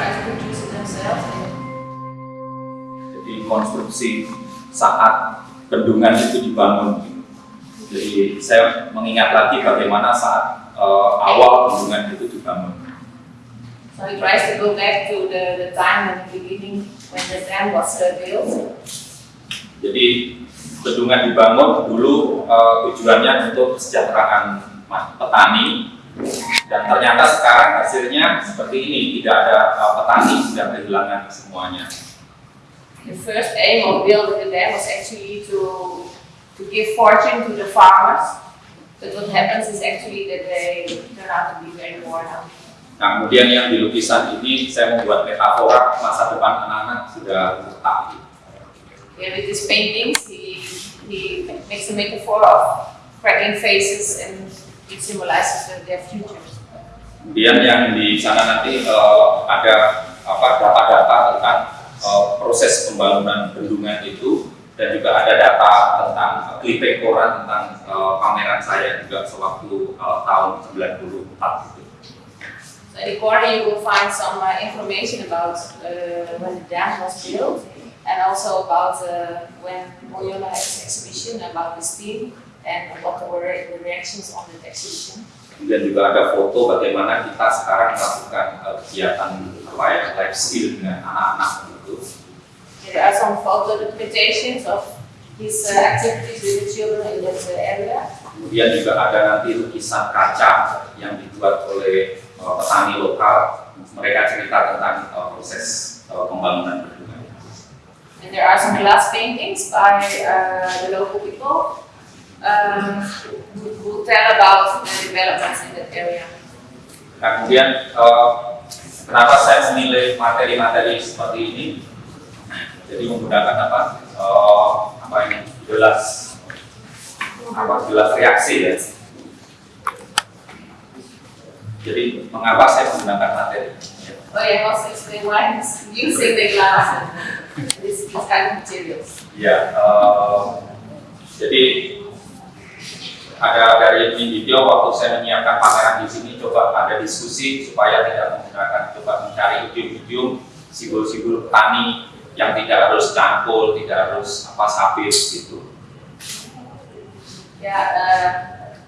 try to produce it themselves. Jadi konstruksi saat bendungan itu dibangun. Jadi saya mengingat lagi bagaimana saat uh, awal bendungan itu dibangun. So he tries to go back to the, the time at the beginning when the dam was built. Jadi bendungan dibangun dulu uh, tujuannya untuk kesejahteraan petani ternyata sekarang hasilnya seperti ini tidak ada uh, petani sudah kehilangan semuanya. The first aim of building the dam was actually to to give fortune to the farmers. But what happens is actually that they turn out to be very poor now. Nah, kemudian yang di lukisan ini saya membuat metafora masa depan anak-anak sudah retak. Yeah, with these paintings, he, he makes a metaphor of cracking faces and it symbolizes their futures. Kemudian yang di sana nanti uh, ada apa data-data tentang uh, proses pembangunan bendungan itu dan juga ada data tentang clipping koran tentang uh, pameran saya juga sewaktu uh, tahun 94 itu. So in the corner you will find some uh, information about uh, when the dam was built and also about uh, when Moyola had his exhibition about this team and what were the reactions on the exhibition. Kemudian juga ada foto bagaimana kita sekarang melakukan uh, kegiatan apa ya life skill dengan anak-anak itu. There are some photo documentations of his uh, activities with the children in that uh, area. Kemudian juga ada nanti lukisan kaca yang dibuat oleh uh, petani lokal. Mereka cerita tentang uh, proses uh, pembangunan bendungan. And there are some glass paintings by uh, the local people um, who tell about the developments in that area. Nah, kemudian uh, kenapa saya memilih materi-materi seperti ini? Jadi menggunakan apa? Uh, apa ini? Gelas apa? Gelas reaksi ya. Jadi mengapa saya menggunakan materi? Oh yeah, also explain why he's using the glass and this, this kind of materials. Ya, uh, jadi ada dari ini video waktu saya menyiapkan pameran di sini coba ada diskusi supaya tidak menggunakan coba mencari idiom-idiom simbol-simbol petani yang tidak harus cangkul, tidak harus apa sabit gitu. Yeah, uh,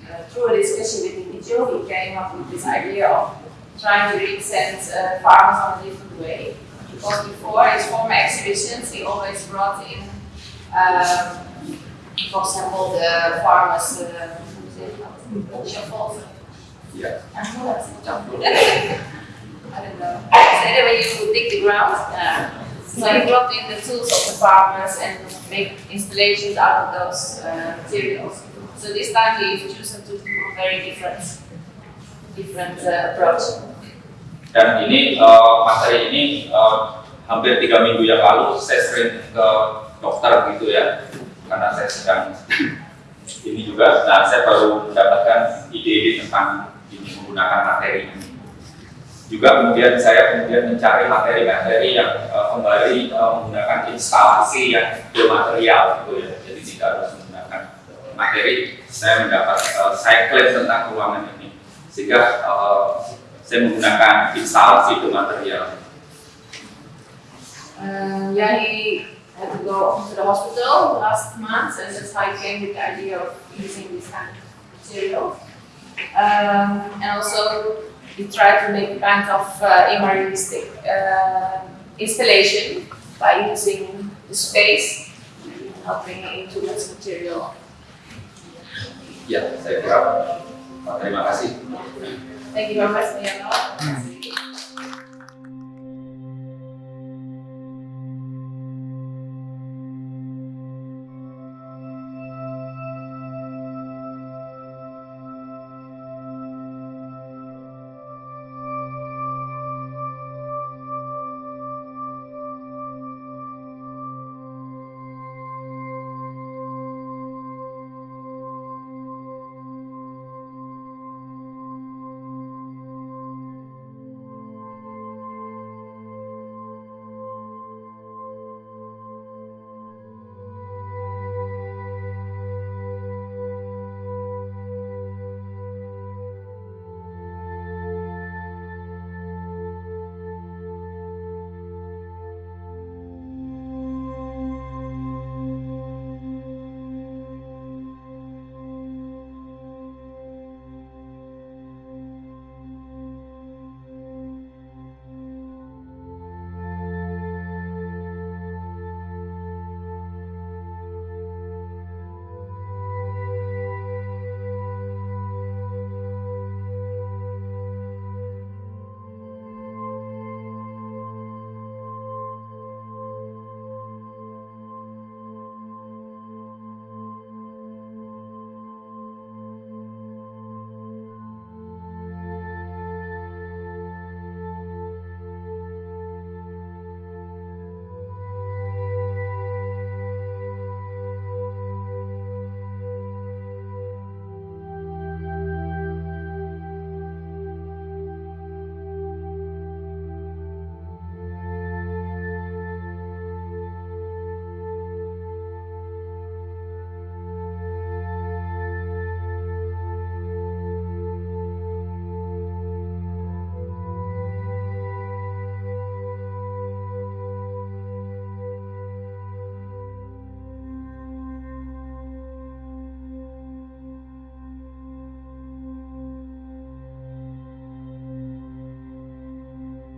uh, through a discussion with Individual, we came up with this idea of trying to represent uh, farmers on a different way. Because before his former exhibitions, he always brought in, um, for example, the farmers' uh. Ya. I don't know. I don't know. So anyway, you dig the ground. Uh, so he brought in the tools of the farmers and make installations out of those uh, materials. So this time he's chosen to do a very different, different uh, approach. Dan ini uh, materi ini uh, hampir tiga minggu yang lalu saya sering ke dokter gitu ya, karena saya sedang ini juga. Nah, saya baru mendapatkan ide-ide tentang ini menggunakan materi ini. Juga kemudian saya kemudian mencari materi-materi yang uh, kembali uh, menggunakan instalasi yang biomaterial gitu ya. Jadi tidak harus menggunakan materi. Saya mendapat uh, saya klaim tentang ruangan ini sehingga uh, saya menggunakan instalasi biomaterial. Um, yeah, he had to go to the hospital last month, and that's how he came with the idea of using this kind of material. Um, and also, we tried to make a kind of uh, imagistic uh, installation by using the space and helping into this material. Ya, saya kira. Terima kasih. Thank you very much, Leonard.